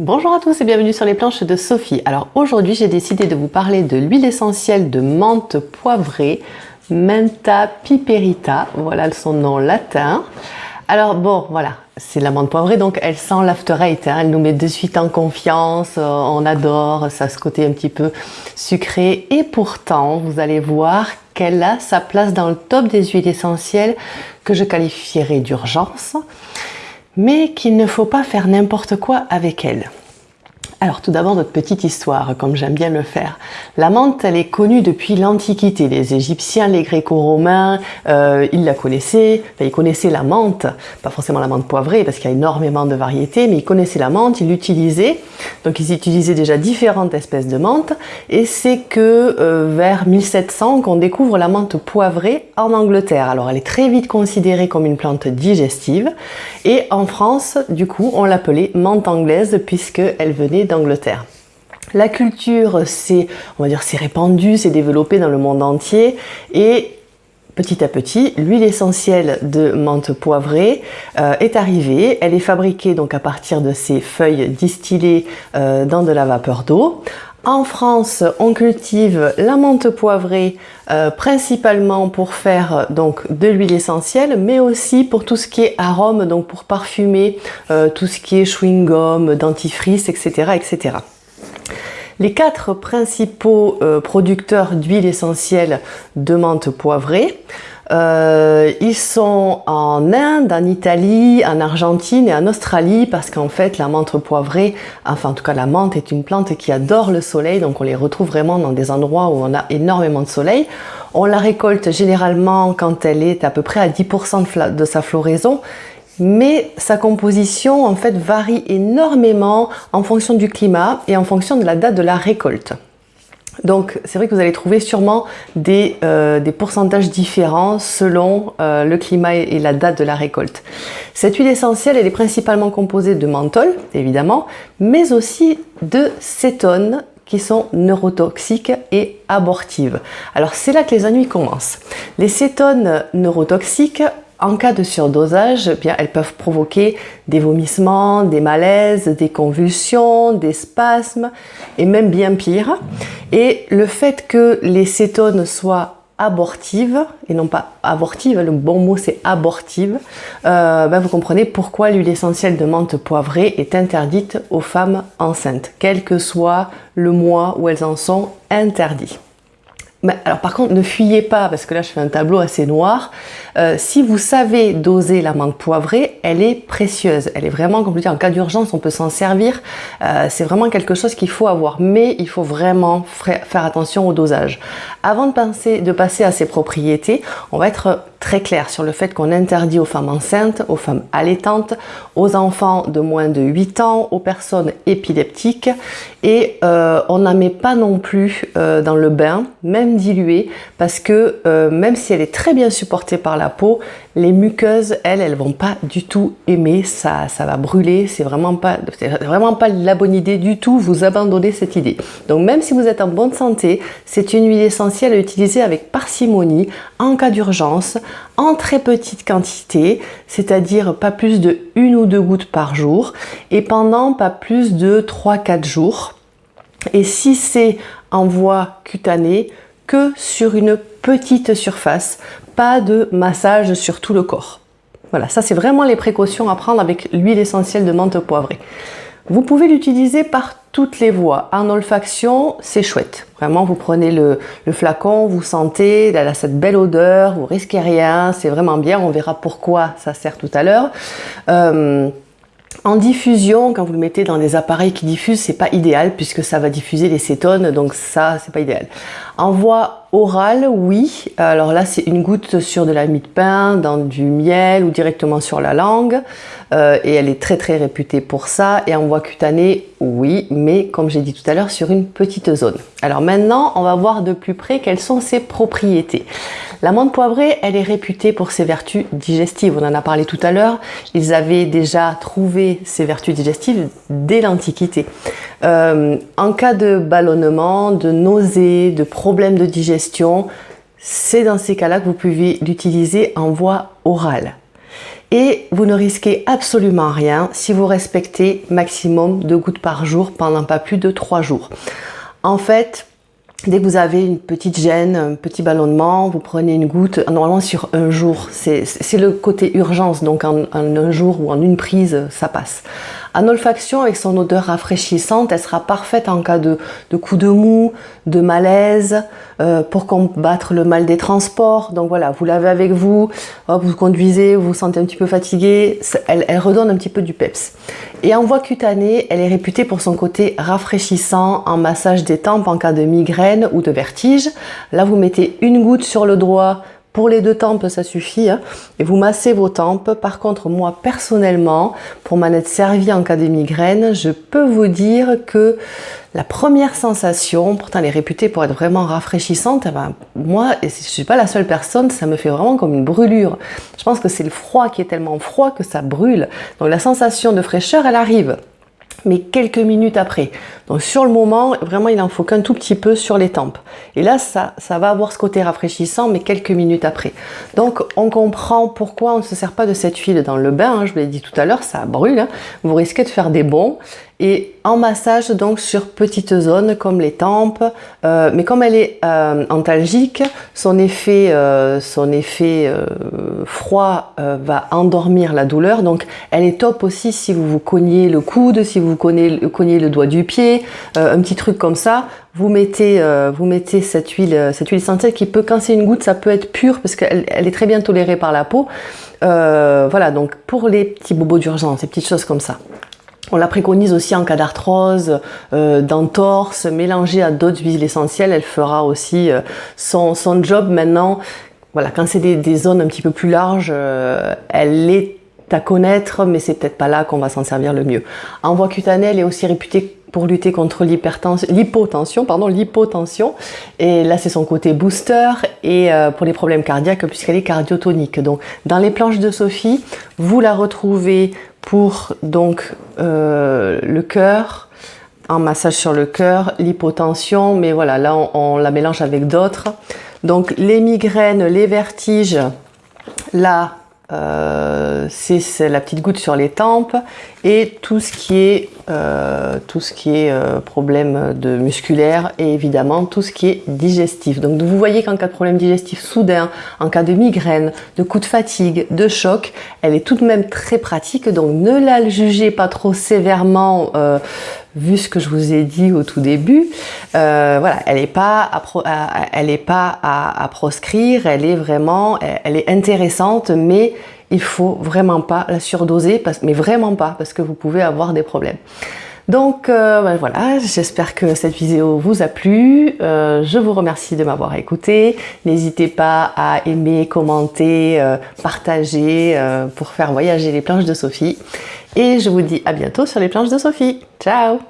Bonjour à tous et bienvenue sur les planches de Sophie. Alors aujourd'hui j'ai décidé de vous parler de l'huile essentielle de menthe poivrée, Menta piperita, voilà son nom latin. Alors bon voilà, c'est la menthe poivrée donc elle sent l'after hein. elle nous met de suite en confiance, euh, on adore, ça ce côté un petit peu sucré et pourtant vous allez voir qu'elle a sa place dans le top des huiles essentielles que je qualifierais d'urgence mais qu'il ne faut pas faire n'importe quoi avec elle. Alors tout d'abord notre petite histoire, comme j'aime bien le faire. La menthe, elle est connue depuis l'Antiquité. Les Égyptiens, les Gréco-Romains, euh, ils la connaissaient. Ils connaissaient la menthe, pas forcément la menthe poivrée, parce qu'il y a énormément de variétés, mais ils connaissaient la menthe, ils l'utilisaient. Donc ils utilisaient déjà différentes espèces de menthe. Et c'est que euh, vers 1700 qu'on découvre la menthe poivrée en Angleterre. Alors elle est très vite considérée comme une plante digestive. Et en France, du coup, on l'appelait menthe anglaise, puisqu'elle venait d'Angleterre. La culture, c'est, on dire, c'est répandu, c'est développé dans le monde entier et petit à petit, l'huile essentielle de menthe poivrée euh, est arrivée. Elle est fabriquée donc à partir de ces feuilles distillées euh, dans de la vapeur d'eau. En France, on cultive la menthe poivrée euh, principalement pour faire donc de l'huile essentielle, mais aussi pour tout ce qui est arôme, donc pour parfumer tout ce qui est chewing-gum, dentifrice, etc. Les quatre principaux euh, producteurs d'huile essentielle de menthe poivrée, euh, ils sont en Inde, en Italie, en Argentine et en Australie parce qu'en fait la menthe poivrée, enfin en tout cas la menthe est une plante qui adore le soleil donc on les retrouve vraiment dans des endroits où on a énormément de soleil. On la récolte généralement quand elle est à peu près à 10% de sa floraison mais sa composition en fait varie énormément en fonction du climat et en fonction de la date de la récolte. Donc c'est vrai que vous allez trouver sûrement des, euh, pourcentages différents selon euh, le climat et la date de la récolte. Cette huile essentielle, elle est principalement composée de menthol, évidemment, mais aussi de cétones qui sont neurotoxiques et abortives. Alors c'est là que les ennuis commencent. Les cétones neurotoxiques en cas de surdosage, eh bien, elles peuvent provoquer des vomissements, des malaises, des convulsions, des spasmes et même bien pire. Et le fait que les cétones soient abortives et non pas abortives, le bon mot c'est abortive, euh, ben vous comprenez pourquoi l'huile essentielle de menthe poivrée est interdite aux femmes enceintes, quel que soit le mois où elles en sont interdites alors par contre, ne fuyez pas, parce que là je fais un tableau assez noir. Euh, si vous savez doser la menthe poivrée, elle est précieuse. Elle est vraiment, comme je dis, en cas d'urgence, on peut s'en servir. Euh, c'est vraiment quelque chose qu'il faut avoir. Mais il faut vraiment faire attention au dosage. Avant de passer à ses propriétés, on va être très clair sur le fait qu'on interdit aux femmes enceintes, aux femmes allaitantes, aux enfants de moins de 8 ans, aux personnes épileptiques. Et euh, on n'en met pas non plus euh, dans le bain, même dilué, parce que euh, même si elle est très bien supportée par la peau, les muqueuses, elles, elles vont pas du tout aimer, ça, ça va brûler, c'est vraiment vraiment pas la bonne idée du tout, vous abandonnez cette idée. Donc même si vous êtes en bonne santé, c'est une huile essentielle à utiliser avec parcimonie, en cas d'urgence, en très petite quantité, c'est-à-dire pas plus de une ou deux gouttes par jour, et pendant pas plus de 3-4 jours. Et si c'est en voie cutanée, que sur une petite surface, pas de massage sur tout le corps. Voilà, ça c'est vraiment les précautions à prendre avec l'huile essentielle de menthe poivrée. Vous pouvez l'utiliser par toutes les voies. En olfaction, c'est chouette. Vraiment, vous prenez le, flacon, vous sentez, elle a cette belle odeur, vous risquez rien, c'est vraiment bien. On verra pourquoi ça sert tout à l'heure. Euh, en diffusion, quand vous le mettez dans des appareils qui diffusent, c'est pas idéal puisque ça va diffuser les cétones, donc ça, c'est pas idéal. En voie orale, oui. Alors là, c'est une goutte sur de la mie de pain, dans du miel ou directement sur la langue. Euh, et elle est très très réputée pour ça. Et en voie cutanée, oui, mais comme j'ai dit tout à l'heure, sur une petite zone. Alors maintenant, on va voir de plus près quelles sont ses propriétés. La menthe poivrée, elle est réputée pour ses vertus digestives. On en a parlé tout à l'heure. Ils avaient déjà trouvé ses vertus digestives dès l'Antiquité. Euh, en cas de ballonnement, de nausées, de problèmes de digestion, c'est dans ces cas-là que vous pouvez l'utiliser en voie orale. et vous ne risquez absolument rien si vous respectez maximum deux gouttes par jour pendant pas plus de trois jours. En fait, Dès que vous avez une petite gêne, un petit ballonnement, vous prenez une goutte, normalement sur un jour. C'est le côté urgence, donc en, un jour ou en une prise, ça passe. En olfaction, avec son odeur rafraîchissante, elle sera parfaite en cas de, de coup de mou, de malaise, euh, pour combattre le mal des transports. Donc voilà, vous l'avez avec vous, vous conduisez, vous vous sentez un petit peu fatigué, elle, redonne un petit peu du peps. Et en voie cutanée, elle est réputée pour son côté rafraîchissant en massage des tempes en cas de migraine ou de vertige. Là, vous mettez une goutte sur le doigt, pour les deux tempes, ça suffit. Hein. Et vous massez vos tempes. Par contre, moi, personnellement, pour m'en être servi en cas de migraine, je peux vous dire que la première sensation, pourtant elle est réputée pour être vraiment rafraîchissante, eh ben, moi, et je ne suis pas la seule personne, ça me fait vraiment comme une brûlure. Je pense que c'est le froid qui est tellement froid que ça brûle. Donc la sensation de fraîcheur, elle arrive mais quelques minutes après. Donc sur le moment, vraiment il en faut qu'un tout petit peu sur les tempes. Et là, ça, ça va avoir ce côté rafraîchissant, mais quelques minutes après. Donc on comprend pourquoi on ne se sert pas de cette huile dans le bain. Hein. je vous l'ai dit tout à l'heure, ça brûle. Hein. Vous risquez de faire des bons et en massage donc sur petites zones comme les tempes. Euh, mais comme elle est euh, antalgique son effet, euh, son effet euh, froid va endormir la douleur. Donc elle est top aussi si vous vous cognez le coude si vous cognez, le doigt du pied un petit truc comme ça. Vous mettez, vous mettez cette huile cette huile essentielle qui peut quand c'est une goutte ça peut être pur parce qu'elle elle est très bien tolérée par la peau. Voilà donc pour les petits bobos d'urgence ces petites choses comme ça on la préconise aussi en cas d'arthrose, euh, d'entorse, mélangée à d'autres huiles essentielles, elle fera aussi euh, son, job maintenant. Voilà, quand c'est des, zones un petit peu plus larges, euh, elle est à connaître, mais c'est peut-être pas là qu'on va s'en servir le mieux. En voie cutanée, elle est aussi réputée pour lutter contre l'hypotension, pardon, l'hypotension. Et là, c'est son côté booster et pour les problèmes cardiaques puisqu'elle est cardiotonique. Donc, dans les planches de Sophie, vous la retrouvez pour donc euh, le cœur, un massage sur le cœur, l'hypotension, mais voilà, là on, la mélange avec d'autres. Donc les migraines, les vertiges, là euh, c'est la petite goutte sur les tempes et tout ce qui est, euh, tout ce qui est euh, problème de musculaire et évidemment tout ce qui est digestif. Donc vous voyez qu'en cas de problème digestif soudain, en cas de migraine, de coup de fatigue, de choc, elle est tout de même très pratique donc ne la jugez pas trop sévèrement vu ce que je vous ai dit au tout début, euh, voilà, elle n'est pas, à, est pas à, proscrire, elle est vraiment, elle est intéressante, mais il faut vraiment pas la surdoser, mais vraiment pas, parce que vous pouvez avoir des problèmes. Donc euh, ben voilà, j'espère que cette vidéo vous a plu. Euh, je vous remercie de m'avoir écouté. N'hésitez pas à aimer, commenter, partager pour faire voyager les planches de Sophie. Et je vous dis à bientôt sur les planches de Sophie. Ciao